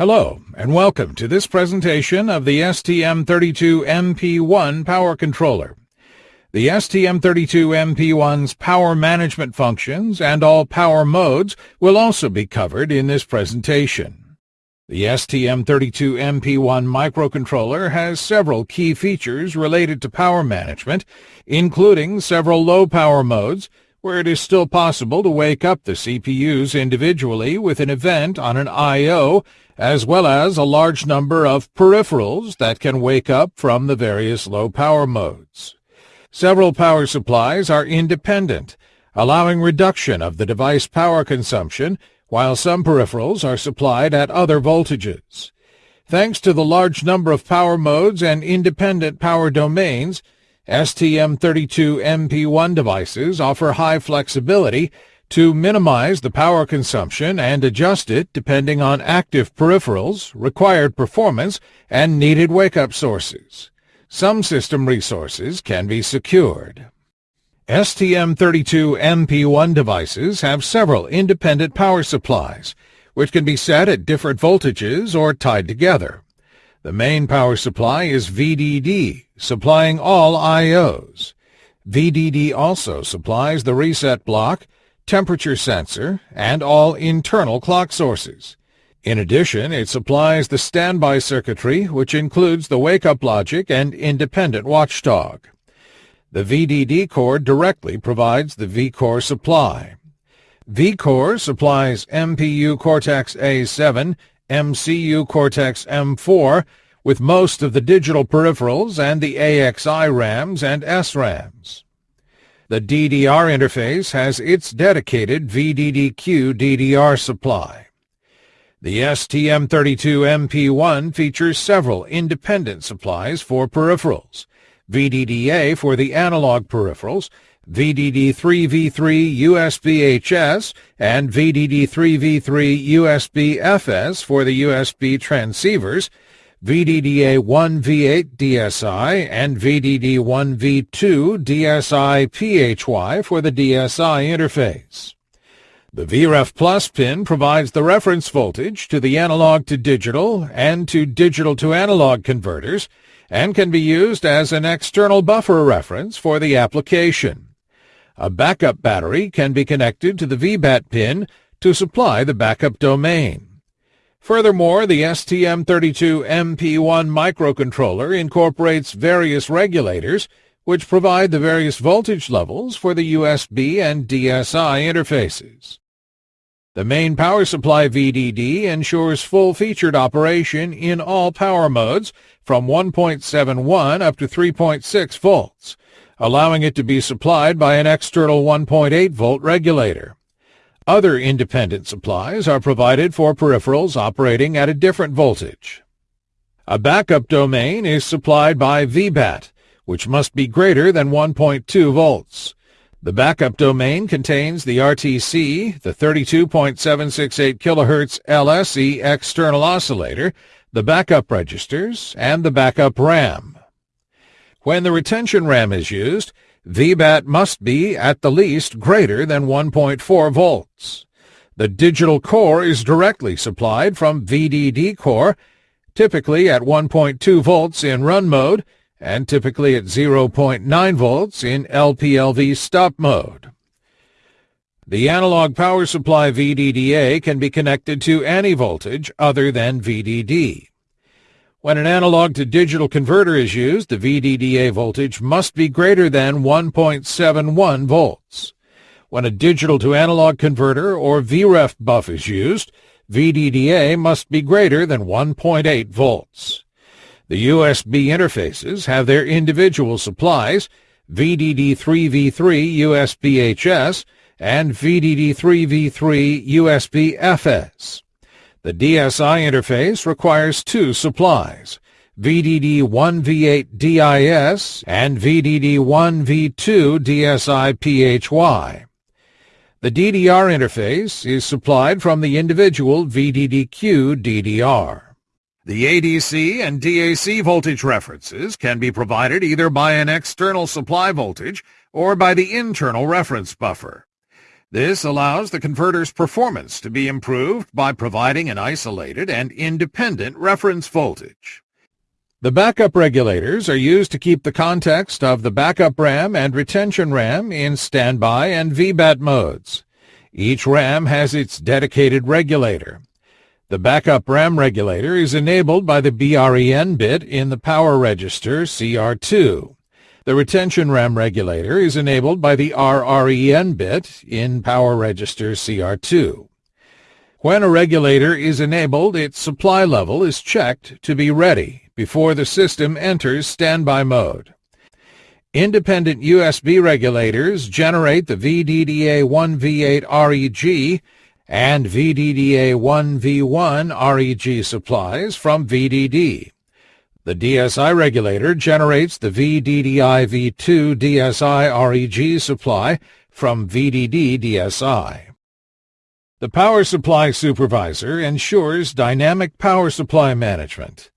Hello, and welcome to this presentation of the STM32MP1 power controller. The STM32MP1's power management functions and all power modes will also be covered in this presentation. The STM32MP1 microcontroller has several key features related to power management, including several low power modes, where it is still possible to wake up the CPUs individually with an event on an I.O., as well as a large number of peripherals that can wake up from the various low power modes. Several power supplies are independent, allowing reduction of the device power consumption, while some peripherals are supplied at other voltages. Thanks to the large number of power modes and independent power domains, STM32MP1 devices offer high flexibility to minimize the power consumption and adjust it depending on active peripherals, required performance, and needed wake-up sources. Some system resources can be secured. STM32MP1 devices have several independent power supplies, which can be set at different voltages or tied together. The main power supply is VDD, supplying all I.O.s. VDD also supplies the reset block, temperature sensor, and all internal clock sources. In addition, it supplies the standby circuitry, which includes the wake-up logic and independent watchdog. The VDD core directly provides the vCore supply. vCore supplies MPU Cortex-A7 MCU Cortex-M4 with most of the digital peripherals and the AXI RAMs and SRAMs. The DDR interface has its dedicated VDDQ DDR supply. The STM32MP1 features several independent supplies for peripherals, VDDA for the analog peripherals, VDD3v3 USB-HS and VDD3v3 USB-FS for the USB transceivers, VDDA1v8 DSI and VDD1v2 DSI PHY for the DSI interface. The VREF Plus pin provides the reference voltage to the analog to digital and to digital to analog converters and can be used as an external buffer reference for the application. A backup battery can be connected to the VBAT pin to supply the backup domain. Furthermore, the STM32MP1 microcontroller incorporates various regulators which provide the various voltage levels for the USB and DSI interfaces. The main power supply VDD ensures full-featured operation in all power modes from 1.71 up to 3.6 volts, allowing it to be supplied by an external 1.8 volt regulator. Other independent supplies are provided for peripherals operating at a different voltage. A backup domain is supplied by VBAT, which must be greater than 1.2 volts. The backup domain contains the RTC, the 32.768 kHz LSE external oscillator, the backup registers, and the backup RAM. When the retention RAM is used, VBAT must be at the least greater than 1.4 volts. The digital core is directly supplied from VDD core, typically at 1.2 volts in run mode and typically at 0.9 volts in LPLV stop mode. The analog power supply VDDA can be connected to any voltage other than VDD. When an analog to digital converter is used, the VDDA voltage must be greater than 1.71 volts. When a digital to analog converter or VREF buff is used, VDDA must be greater than 1.8 volts. The USB interfaces have their individual supplies, VDD3v3 USB-HS and VDD3v3 USB-FS. The DSI interface requires two supplies, VDD1V8 DSI and VDD1V2 DSI PHY. The DDR interface is supplied from the individual VDDQ DDR. The ADC and DAC voltage references can be provided either by an external supply voltage or by the internal reference buffer. This allows the converter's performance to be improved by providing an isolated and independent reference voltage. The backup regulators are used to keep the context of the backup RAM and retention RAM in standby and VBAT modes. Each RAM has its dedicated regulator. The backup RAM regulator is enabled by the BREN bit in the power register CR2. The retention RAM regulator is enabled by the RREN bit in power register CR2. When a regulator is enabled, its supply level is checked to be ready before the system enters standby mode. Independent USB regulators generate the VDDA1V8 REG and VDDA1V1 REG supplies from VDD. The DSI regulator generates the VDDI-V2 DSI REG supply from VDD DSI. The power supply supervisor ensures dynamic power supply management.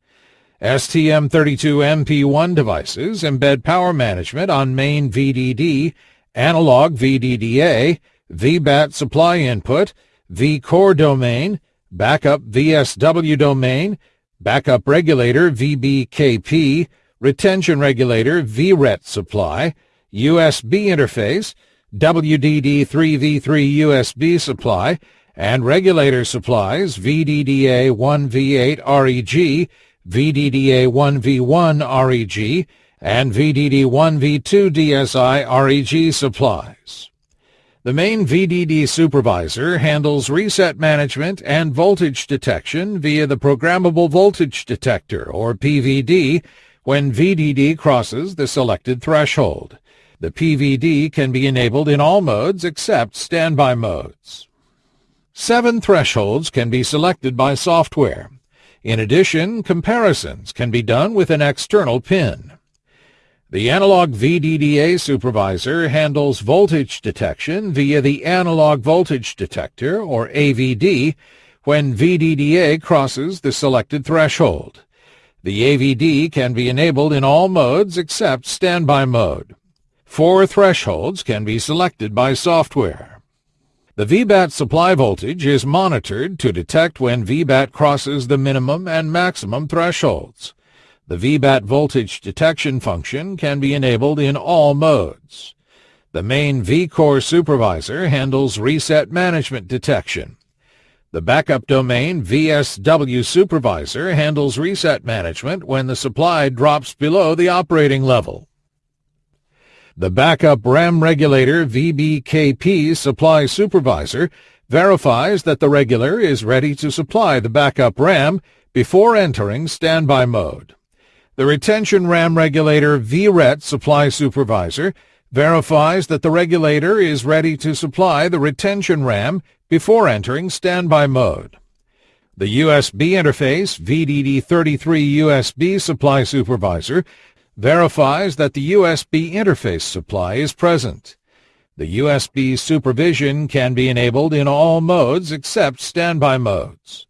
STM32MP1 devices embed power management on main VDD, analog VDDA, VBAT supply input, vCore domain, backup VSW domain, backup regulator VBKP, retention regulator VRET supply, USB interface, WDD3V3 USB supply, and regulator supplies VDDA1V8 REG, VDDA1V1 REG, and VDD1V2 DSI REG supplies. The main VDD supervisor handles reset management and voltage detection via the Programmable Voltage Detector, or PVD, when VDD crosses the selected threshold. The PVD can be enabled in all modes except standby modes. Seven thresholds can be selected by software. In addition, comparisons can be done with an external pin. The analog VDDA supervisor handles voltage detection via the analog voltage detector, or AVD, when VDDA crosses the selected threshold. The AVD can be enabled in all modes except standby mode. Four thresholds can be selected by software. The VBAT supply voltage is monitored to detect when VBAT crosses the minimum and maximum thresholds. The VBAT voltage detection function can be enabled in all modes. The main vCore supervisor handles reset management detection. The backup domain VSW supervisor handles reset management when the supply drops below the operating level. The backup RAM regulator VBKP supply supervisor verifies that the regulator is ready to supply the backup RAM before entering standby mode. The retention RAM regulator VRET supply supervisor verifies that the regulator is ready to supply the retention RAM before entering standby mode. The USB interface VDD33 USB supply supervisor verifies that the USB interface supply is present. The USB supervision can be enabled in all modes except standby modes.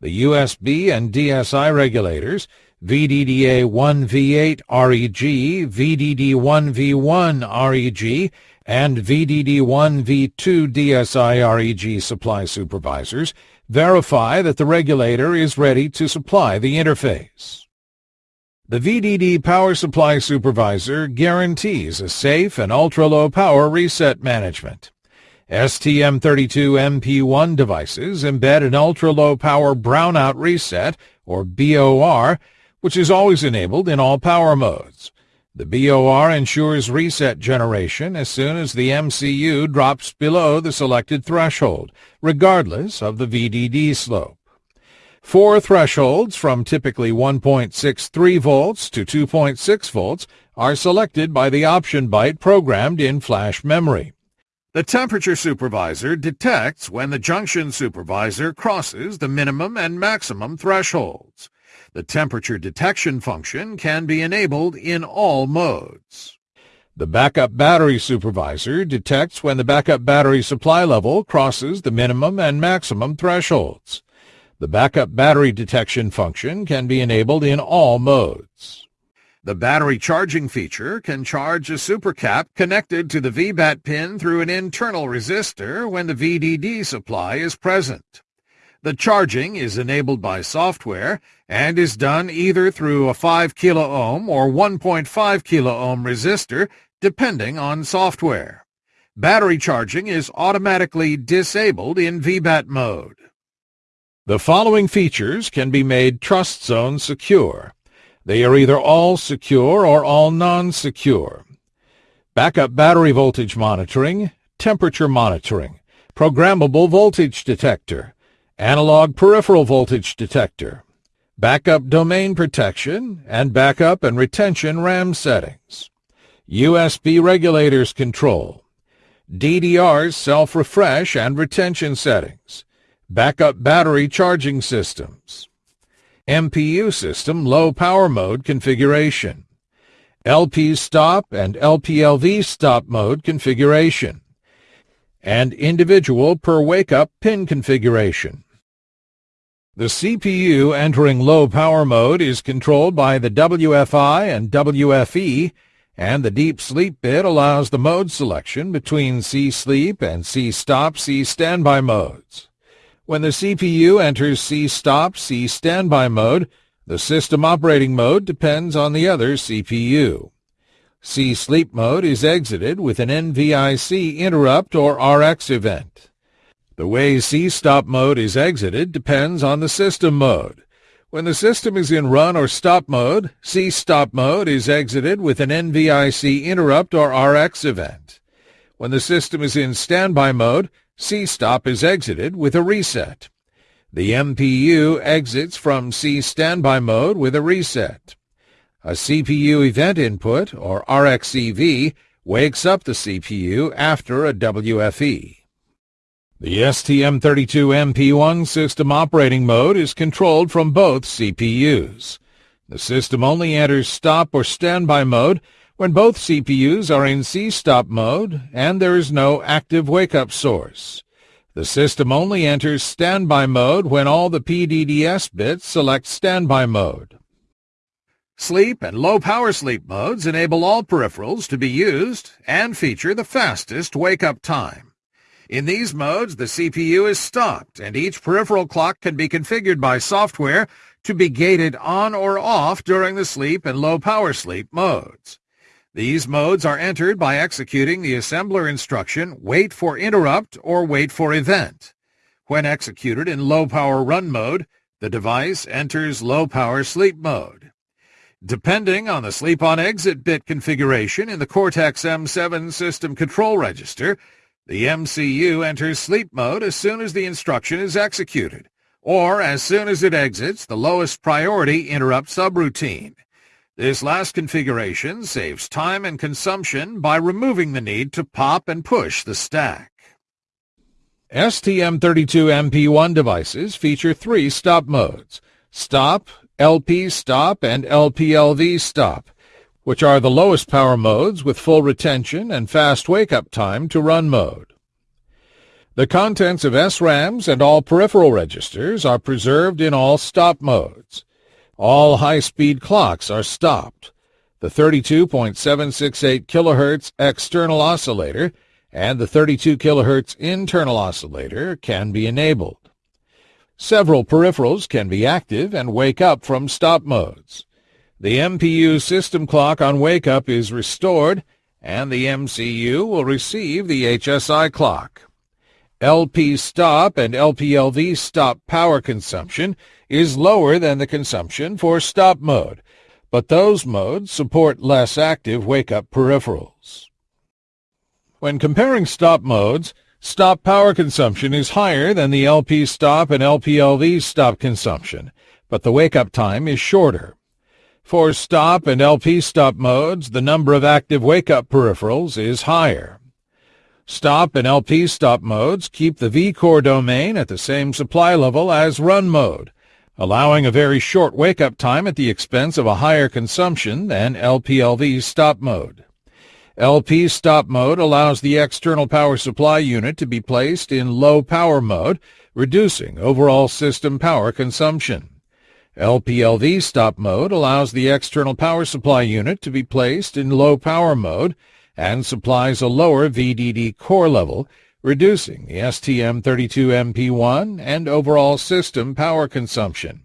The USB and DSI regulators, VDDA1V8 REG, VDD1V1 REG, and VDD1V2 DSI REG supply supervisors verify that the regulator is ready to supply the interface. The VDD Power Supply Supervisor guarantees a safe and ultra-low power reset management. STM32MP1 devices embed an ultra-low power brownout reset, or BOR, which is always enabled in all power modes. The BOR ensures reset generation as soon as the MCU drops below the selected threshold, regardless of the VDD slope. Four thresholds from typically 1.63 volts to 2.6 volts are selected by the option byte programmed in flash memory. The temperature supervisor detects when the junction supervisor crosses the minimum and maximum thresholds. The temperature detection function can be enabled in all modes. The backup battery supervisor detects when the backup battery supply level crosses the minimum and maximum thresholds. The backup battery detection function can be enabled in all modes. The battery charging feature can charge a supercap connected to the VBAT pin through an internal resistor when the VDD supply is present. The charging is enabled by software and is done either through a 5 kiloohm or 1.5 kiloohm resistor depending on software. Battery charging is automatically disabled in VBAT mode. The following features can be made Trust Zone secure. They are either all secure or all non-secure. Backup battery voltage monitoring, temperature monitoring, programmable voltage detector, analog peripheral voltage detector, backup domain protection, and backup and retention RAM settings, USB regulators control, DDR's self-refresh and retention settings, backup battery charging systems, MPU system low power mode configuration, LP stop and LPLV stop mode configuration, and individual per wake-up pin configuration. The CPU entering low power mode is controlled by the WFI and WFE, and the deep sleep bit allows the mode selection between C-sleep and C-stop C-standby modes. When the CPU enters C-stop, C-standby mode, the system operating mode depends on the other CPU. C-sleep mode is exited with an NVIC interrupt or RX event. The way C-stop mode is exited depends on the system mode. When the system is in run or stop mode, C-stop mode is exited with an NVIC interrupt or RX event. When the system is in standby mode, C-stop is exited with a reset. The MPU exits from C standby mode with a reset. A CPU event input, or RxEV, wakes up the CPU after a WFE. The STM32MP1 system operating mode is controlled from both CPUs. The system only enters stop or standby mode when both CPUs are in C-stop mode and there is no active wake-up source. The system only enters standby mode when all the PDDS bits select standby mode. Sleep and low-power sleep modes enable all peripherals to be used and feature the fastest wake-up time. In these modes, the CPU is stopped, and each peripheral clock can be configured by software to be gated on or off during the sleep and low-power sleep modes. These modes are entered by executing the assembler instruction wait for interrupt or wait for event. When executed in low-power run mode, the device enters low-power sleep mode. Depending on the sleep-on-exit bit configuration in the Cortex-M7 system control register, the MCU enters sleep mode as soon as the instruction is executed, or as soon as it exits the lowest priority interrupt subroutine. This last configuration saves time and consumption by removing the need to pop and push the stack. STM32MP1 devices feature three stop modes, Stop, LP Stop, and LPLV Stop, which are the lowest power modes with full retention and fast wake-up time to run mode. The contents of SRAMs and all peripheral registers are preserved in all stop modes. All high-speed clocks are stopped. The 32.768 kHz external oscillator and the 32 kHz internal oscillator can be enabled. Several peripherals can be active and wake up from stop modes. The MPU system clock on wake-up is restored, and the MCU will receive the HSI clock. LP stop and LPLV stop power consumption is lower than the consumption for stop mode, but those modes support less active wake-up peripherals. When comparing stop modes, stop power consumption is higher than the LP stop and LPLV stop consumption, but the wake-up time is shorter. For stop and LP stop modes, the number of active wake-up peripherals is higher. Stop and LP stop modes keep the vCore domain at the same supply level as run mode, allowing a very short wake-up time at the expense of a higher consumption than LPLV stop mode. LP stop mode allows the external power supply unit to be placed in low power mode, reducing overall system power consumption. LPLV stop mode allows the external power supply unit to be placed in low power mode and supplies a lower VDD core level, reducing the STM32MP1 and overall system power consumption.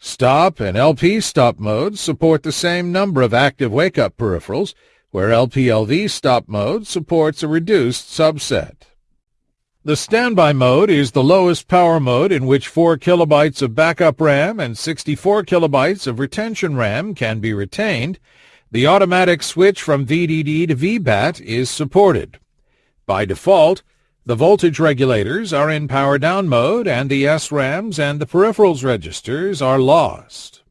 Stop and LP stop modes support the same number of active wake-up peripherals, where LPLV stop mode supports a reduced subset. The standby mode is the lowest power mode in which 4 kilobytes of backup RAM and 64 kilobytes of retention RAM can be retained. The automatic switch from VDD to VBAT is supported. By default, the voltage regulators are in power down mode and the SRAMs and the peripherals registers are lost.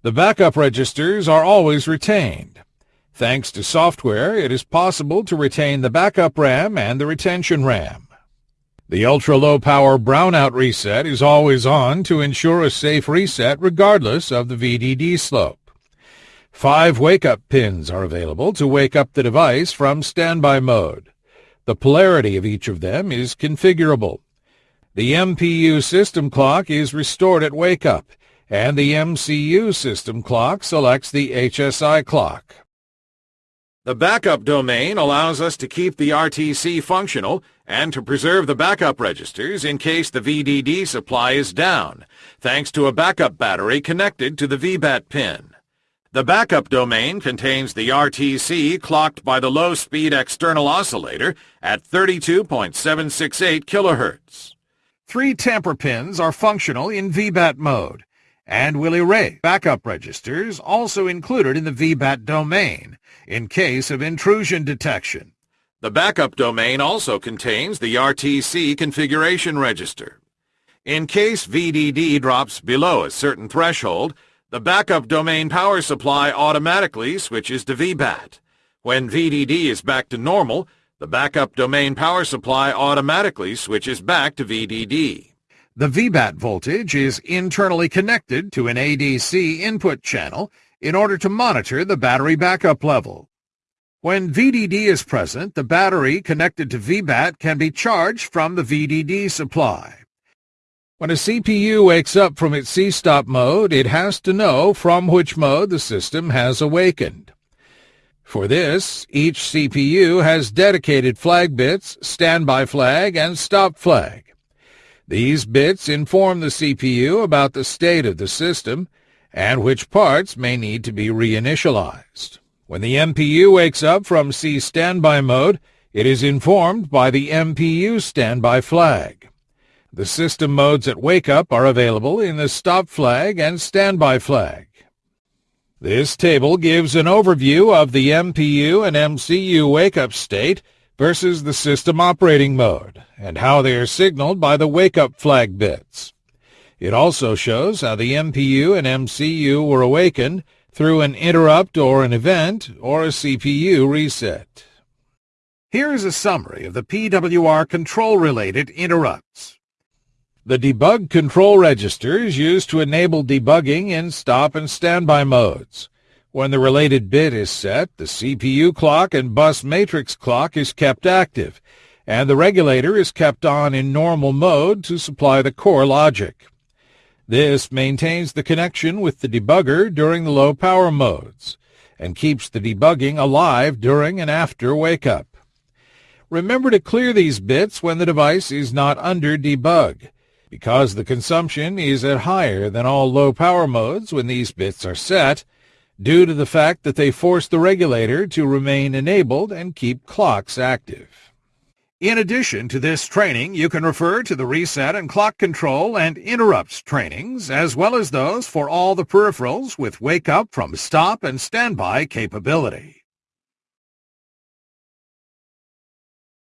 The backup registers are always retained. Thanks to software, it is possible to retain the backup RAM and the retention RAM. The ultra-low power brownout reset is always on to ensure a safe reset regardless of the VDD slope. Five wake-up pins are available to wake up the device from standby mode. The polarity of each of them is configurable. The MPU system clock is restored at wake-up, and the MCU system clock selects the HSI clock. The backup domain allows us to keep the RTC functional and to preserve the backup registers in case the VDD supply is down, thanks to a backup battery connected to the VBAT pin. The backup domain contains the RTC clocked by the low-speed external oscillator at 32.768 kHz. Three tamper pins are functional in VBAT mode and will erase. backup registers also included in the VBAT domain in case of intrusion detection. The backup domain also contains the RTC configuration register. In case VDD drops below a certain threshold, the backup domain power supply automatically switches to VBAT. When VDD is back to normal, the backup domain power supply automatically switches back to VDD. The VBAT voltage is internally connected to an ADC input channel in order to monitor the battery backup level. When VDD is present, the battery connected to VBAT can be charged from the VDD supply. When a CPU wakes up from its C-stop mode, it has to know from which mode the system has awakened. For this, each CPU has dedicated flag bits, standby flag, and stop flag. These bits inform the CPU about the state of the system and which parts may need to be reinitialized. When the MPU wakes up from C standby mode, it is informed by the MPU standby flag. The system modes at wake-up are available in the stop flag and standby flag. This table gives an overview of the MPU and MCU wake-up state versus the system operating mode and how they are signaled by the wake-up flag bits. It also shows how the MPU and MCU were awakened through an interrupt or an event or a CPU reset. Here is a summary of the PWR control-related interrupts. The debug control register is used to enable debugging in stop and standby modes. When the related bit is set, the CPU clock and bus matrix clock is kept active, and the regulator is kept on in normal mode to supply the core logic. This maintains the connection with the debugger during the low power modes, and keeps the debugging alive during and after wake-up. Remember to clear these bits when the device is not under debug because the consumption is at higher than all low power modes when these bits are set, due to the fact that they force the regulator to remain enabled and keep clocks active. In addition to this training, you can refer to the reset and clock control and interrupts trainings, as well as those for all the peripherals with wake-up from stop and standby capability.